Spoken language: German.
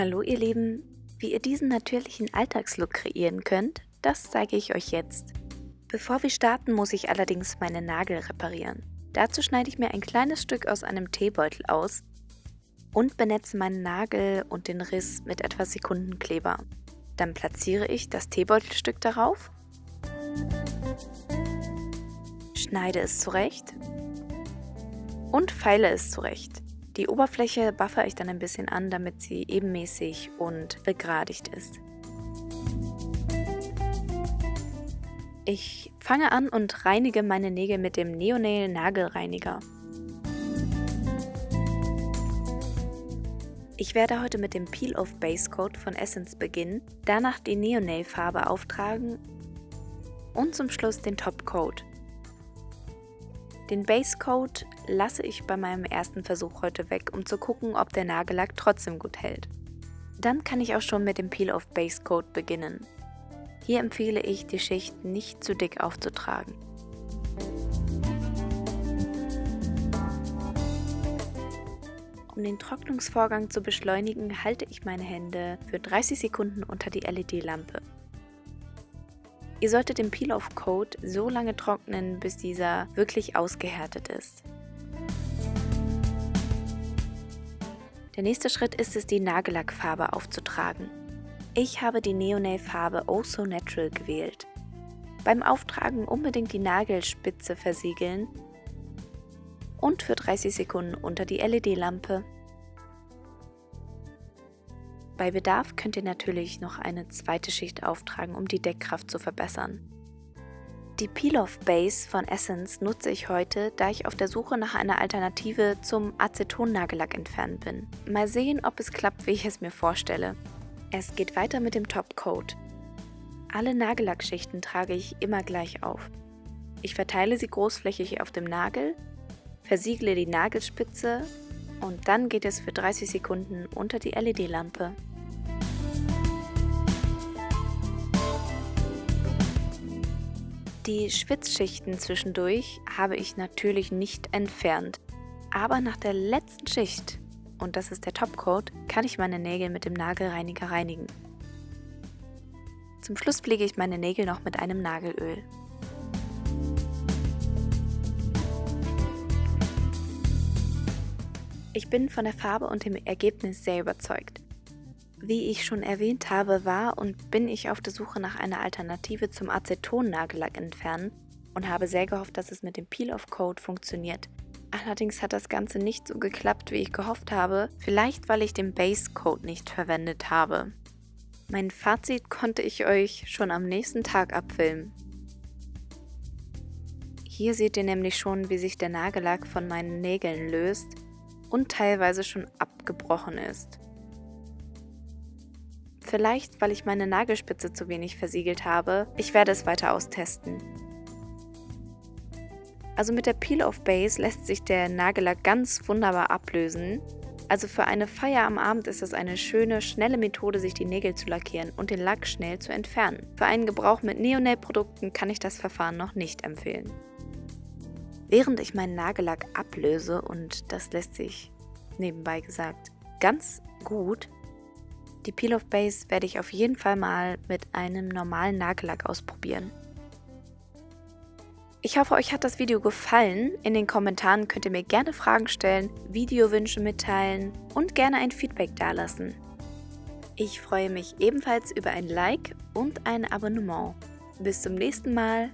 Hallo ihr Lieben, wie ihr diesen natürlichen Alltagslook kreieren könnt, das zeige ich euch jetzt. Bevor wir starten, muss ich allerdings meine Nagel reparieren. Dazu schneide ich mir ein kleines Stück aus einem Teebeutel aus und benetze meinen Nagel und den Riss mit etwas Sekundenkleber. Dann platziere ich das Teebeutelstück darauf, schneide es zurecht und feile es zurecht. Die Oberfläche buffer ich dann ein bisschen an, damit sie ebenmäßig und begradigt ist. Ich fange an und reinige meine Nägel mit dem Neonail Nagelreiniger. Ich werde heute mit dem Peel-Off Base Coat von Essence beginnen, danach die Neonail Farbe auftragen und zum Schluss den Top Coat. Den Base Coat lasse ich bei meinem ersten Versuch heute weg, um zu gucken, ob der Nagellack trotzdem gut hält. Dann kann ich auch schon mit dem Peel of Base Coat beginnen. Hier empfehle ich, die Schicht nicht zu dick aufzutragen. Um den Trocknungsvorgang zu beschleunigen, halte ich meine Hände für 30 Sekunden unter die LED-Lampe. Ihr solltet den Peel-Off-Coat so lange trocknen, bis dieser wirklich ausgehärtet ist. Der nächste Schritt ist es, die Nagellackfarbe aufzutragen. Ich habe die Neonail-Farbe Oh So Natural gewählt. Beim Auftragen unbedingt die Nagelspitze versiegeln und für 30 Sekunden unter die LED-Lampe bei Bedarf könnt ihr natürlich noch eine zweite Schicht auftragen, um die Deckkraft zu verbessern. Die Peel-Off Base von Essence nutze ich heute, da ich auf der Suche nach einer Alternative zum Aceton-Nagellack entfernt bin. Mal sehen, ob es klappt, wie ich es mir vorstelle. Es geht weiter mit dem Top Coat. Alle Nagellackschichten trage ich immer gleich auf. Ich verteile sie großflächig auf dem Nagel, versiegle die Nagelspitze und dann geht es für 30 Sekunden unter die LED-Lampe. Die Schwitzschichten zwischendurch habe ich natürlich nicht entfernt. Aber nach der letzten Schicht, und das ist der Topcoat, kann ich meine Nägel mit dem Nagelreiniger reinigen. Zum Schluss pflege ich meine Nägel noch mit einem Nagelöl. Ich bin von der Farbe und dem Ergebnis sehr überzeugt. Wie ich schon erwähnt habe, war und bin ich auf der Suche nach einer Alternative zum Aceton-Nagellack entfernen und habe sehr gehofft, dass es mit dem Peel-Off-Code funktioniert. Allerdings hat das Ganze nicht so geklappt, wie ich gehofft habe, vielleicht weil ich den Base-Code nicht verwendet habe. Mein Fazit konnte ich euch schon am nächsten Tag abfilmen. Hier seht ihr nämlich schon, wie sich der Nagellack von meinen Nägeln löst und teilweise schon abgebrochen ist. Vielleicht, weil ich meine Nagelspitze zu wenig versiegelt habe. Ich werde es weiter austesten. Also mit der Peel-Off Base lässt sich der Nagellack ganz wunderbar ablösen. Also für eine Feier am Abend ist es eine schöne, schnelle Methode, sich die Nägel zu lackieren und den Lack schnell zu entfernen. Für einen Gebrauch mit Neonail-Produkten kann ich das Verfahren noch nicht empfehlen. Während ich meinen Nagellack ablöse, und das lässt sich nebenbei gesagt ganz gut, die Peel of Base werde ich auf jeden Fall mal mit einem normalen Nagellack ausprobieren. Ich hoffe, euch hat das Video gefallen. In den Kommentaren könnt ihr mir gerne Fragen stellen, Videowünsche mitteilen und gerne ein Feedback dalassen. Ich freue mich ebenfalls über ein Like und ein Abonnement. Bis zum nächsten Mal.